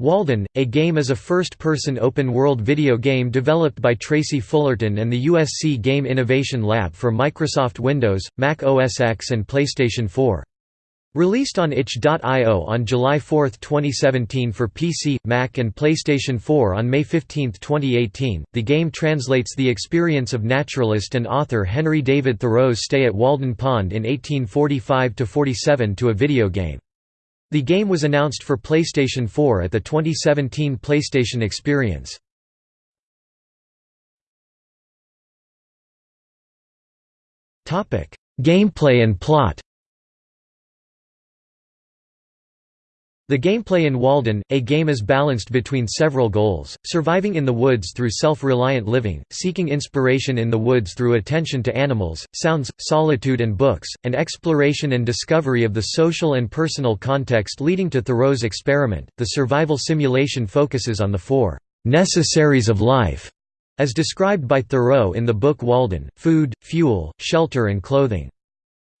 Walden, a game is a first-person open-world video game developed by Tracy Fullerton and the USC Game Innovation Lab for Microsoft Windows, Mac OS X and PlayStation 4. Released on itch.io on July 4, 2017 for PC, Mac and PlayStation 4 on May 15, 2018, the game translates the experience of naturalist and author Henry David Thoreau's stay at Walden Pond in 1845–47 to a video game. The game was announced for PlayStation 4 at the 2017 PlayStation Experience. Gameplay and plot The gameplay in Walden, a game is balanced between several goals, surviving in the woods through self-reliant living, seeking inspiration in the woods through attention to animals, sounds, solitude and books, and exploration and discovery of the social and personal context leading to Thoreau's experiment. The survival simulation focuses on the four necessaries of life, as described by Thoreau in the book Walden, food, fuel, shelter and clothing.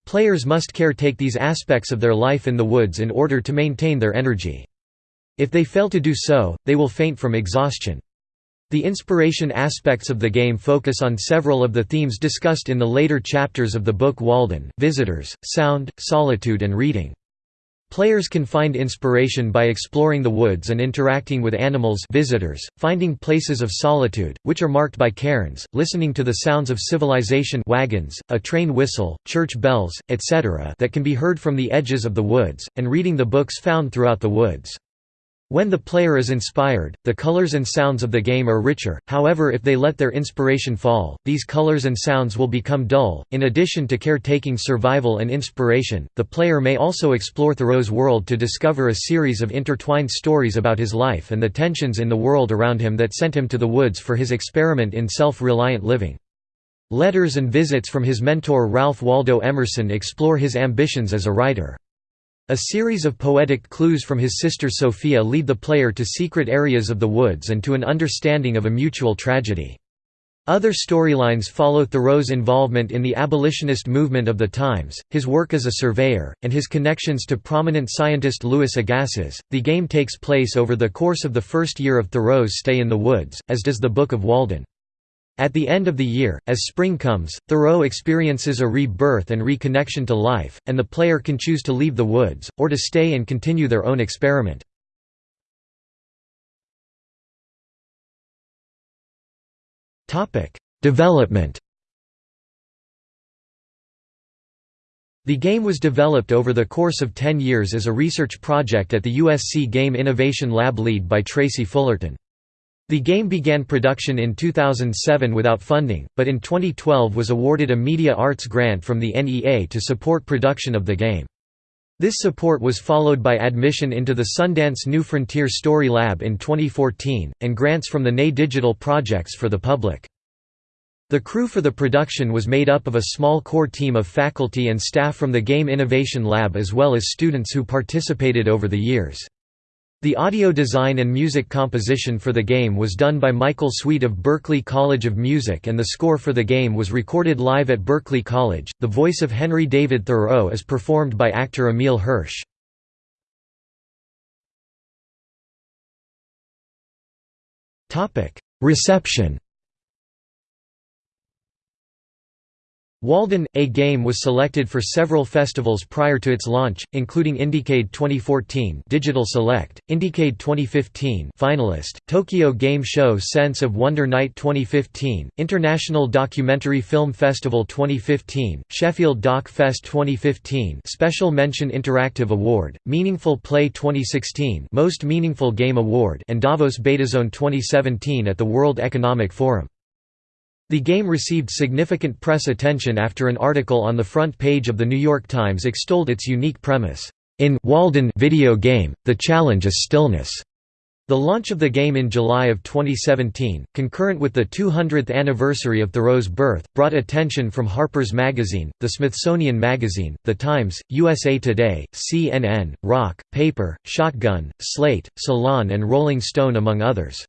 Players must caretake these aspects of their life in the woods in order to maintain their energy. If they fail to do so, they will faint from exhaustion. The inspiration aspects of the game focus on several of the themes discussed in the later chapters of the book Walden, visitors, sound, solitude and reading. Players can find inspiration by exploring the woods and interacting with animals visitors, finding places of solitude, which are marked by cairns, listening to the sounds of civilization wagons, a train whistle, church bells, etc. that can be heard from the edges of the woods, and reading the books found throughout the woods. When the player is inspired, the colors and sounds of the game are richer, however if they let their inspiration fall, these colors and sounds will become dull. In addition to caretaking survival and inspiration, the player may also explore Thoreau's world to discover a series of intertwined stories about his life and the tensions in the world around him that sent him to the woods for his experiment in self-reliant living. Letters and visits from his mentor Ralph Waldo Emerson explore his ambitions as a writer. A series of poetic clues from his sister Sophia lead the player to secret areas of the woods and to an understanding of a mutual tragedy. Other storylines follow Thoreau's involvement in the abolitionist movement of the times, his work as a surveyor, and his connections to prominent scientist Louis Agassiz. The game takes place over the course of the first year of Thoreau's stay in the woods, as does the Book of Walden. At the end of the year, as spring comes, Thoreau experiences a rebirth and reconnection to life, and the player can choose to leave the woods, or to stay and continue their own experiment. Development The game was developed over the course of 10 years as a research project at the USC Game Innovation Lab lead by Tracy Fullerton. The game began production in 2007 without funding, but in 2012 was awarded a Media Arts grant from the NEA to support production of the game. This support was followed by admission into the Sundance New Frontier Story Lab in 2014, and grants from the NEA Digital Projects for the public. The crew for the production was made up of a small core team of faculty and staff from the Game Innovation Lab as well as students who participated over the years. The audio design and music composition for the game was done by Michael Sweet of Berklee College of Music and the score for the game was recorded live at Berklee College. The voice of Henry David Thoreau is performed by actor Emile Hirsch. Reception Walden, a game was selected for several festivals prior to its launch, including Indiecade 2014 Digital Select, Indiecade 2015 finalist, Tokyo Game Show Sense of Wonder Night 2015, International Documentary Film Festival 2015, Sheffield Doc Fest 2015 Special Mention Interactive Award, Meaningful Play 2016 Most Meaningful Game Award and Davos Betazone 2017 at the World Economic Forum. The game received significant press attention after an article on the front page of The New York Times extolled its unique premise. In Walden video game, the challenge is stillness. The launch of the game in July of 2017, concurrent with the 200th anniversary of Thoreau's birth, brought attention from Harper's Magazine, the Smithsonian Magazine, The Times, USA Today, CNN, Rock, Paper, Shotgun, Slate, Salon and Rolling Stone among others.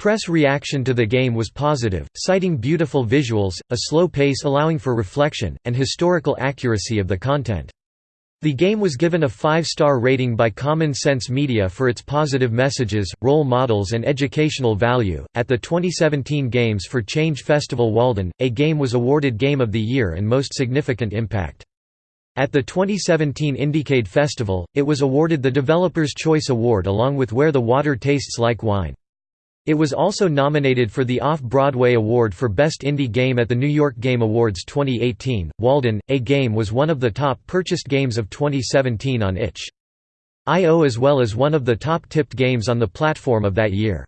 Press reaction to the game was positive, citing beautiful visuals, a slow pace allowing for reflection, and historical accuracy of the content. The game was given a five-star rating by Common Sense Media for its positive messages, role models and educational value. At the 2017 Games for Change Festival Walden, a game was awarded Game of the Year and Most Significant Impact. At the 2017 Indiecade Festival, it was awarded the Developer's Choice Award along with Where the Water Tastes Like Wine. It was also nominated for the Off-Broadway Award for Best Indie Game at the New York Game Awards 2018. Walden, a game was one of the top purchased games of 2017 on itch.io as well as one of the top tipped games on the platform of that year.